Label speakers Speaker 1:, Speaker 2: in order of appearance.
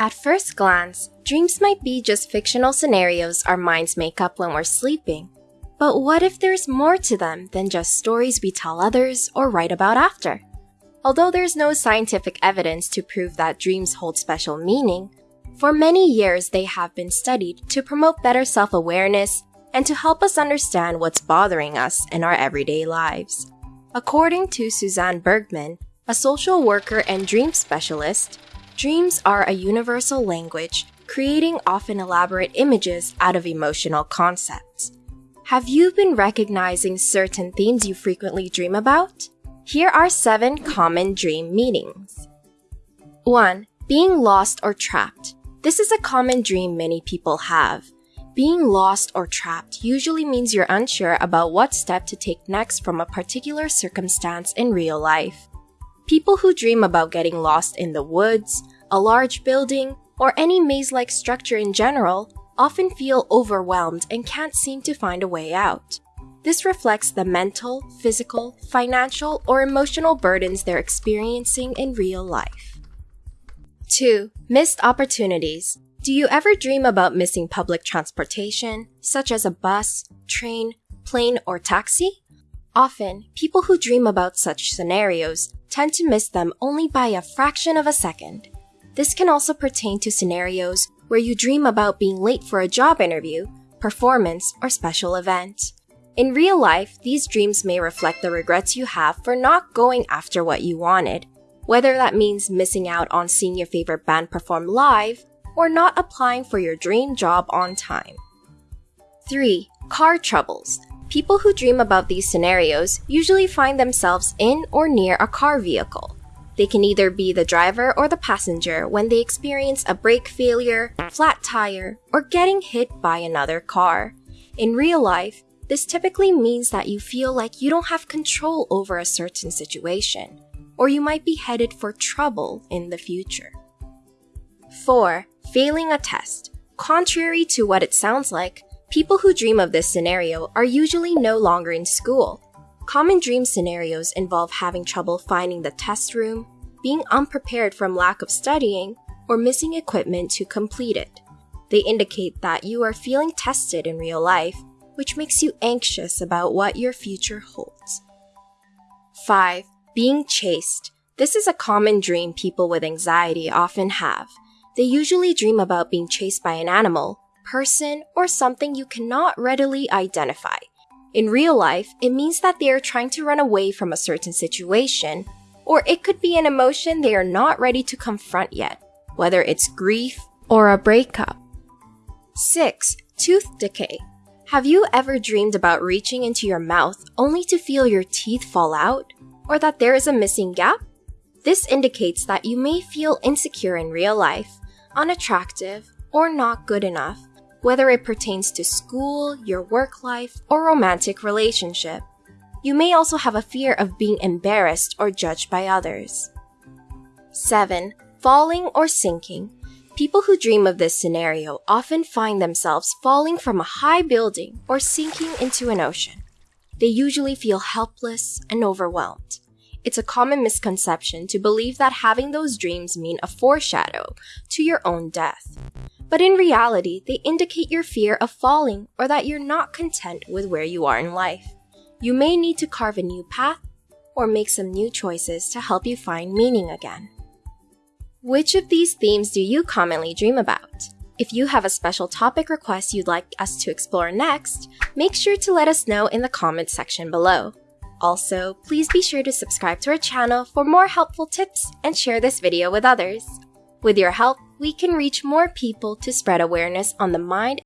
Speaker 1: At first glance, dreams might be just fictional scenarios our minds make up when we're sleeping. But what if there's more to them than just stories we tell others or write about after? Although there's no scientific evidence to prove that dreams hold special meaning, for many years they have been studied to promote better self awareness and to help us understand what's bothering us in our everyday lives. According to Suzanne Bergman, a social worker and dream specialist, dreams are a universal language, creating often elaborate images out of emotional concepts. Have you been recognizing certain themes you frequently dream about? Here are seven common dream meanings. 1. Being lost or trapped. This is a common dream many people have. Being lost or trapped usually means you're unsure about what step to take next from a particular circumstance in real life. People who dream about getting lost in the woods, a large building, or any maze like structure in general often feel overwhelmed and can't seem to find a way out. This reflects the mental, physical, financial, or emotional burdens they're experiencing in real life. 2. Missed opportunities. Do you ever dream about missing public transportation, such as a bus, train, plane, or taxi? Often, people who dream about such scenarios tend to miss them only by a fraction of a second. This can also pertain to scenarios where you dream about being late for a job interview, performance, or special event. In real life, these dreams may reflect the regrets you have for not going after what you wanted, whether that means missing out on seeing your favorite band perform live or not applying for your dream job on time. 3. Car troubles. People who dream about these scenarios usually find themselves in or near a car vehicle. They can either be the driver or the passenger when they experience a brake failure, flat tire, or getting hit by another car. In real life, this typically means that you feel like you don't have control over a certain situation, or you might be headed for trouble in the future. 4 failing a test. Contrary to what it sounds like, people who dream of this scenario are usually no longer in school. Common dream scenarios involve having trouble finding the test room, being unprepared from lack of studying, or missing equipment to complete it. They indicate that you are feeling tested in real life, which makes you anxious about what your future holds. 5. Being chased. This is a common dream people with anxiety often have. They usually dream about being chased by an animal, person, or something you cannot readily identify. In real life, it means that they are trying to run away from a certain situation, or it could be an emotion they are not ready to confront yet, whether it's grief or a breakup. 6. Tooth decay. Have you ever dreamed about reaching into your mouth only to feel your teeth fall out, or that there is a missing gap? This indicates that you may feel insecure in real life unattractive, or not good enough, whether it pertains to school, your work life, or romantic relationship. You may also have a fear of being embarrassed or judged by others. 7. Falling or sinking. People who dream of this scenario often find themselves falling from a high building or sinking into an ocean. They usually feel helpless and overwhelmed. It's a common misconception to believe that having those dreams mean a foreshadow to your own death. But in reality, they indicate your fear of falling or that you're not content with where you are in life. You may need to carve a new path or make some new choices to help you find meaning again. Which of these themes do you commonly dream about? If you have a special topic request you'd like us to explore next, make sure to let us know in the comments section below. Also, please be sure to subscribe to our channel for more helpful tips and share this video with others. With your help, we can reach more people to spread awareness on the mind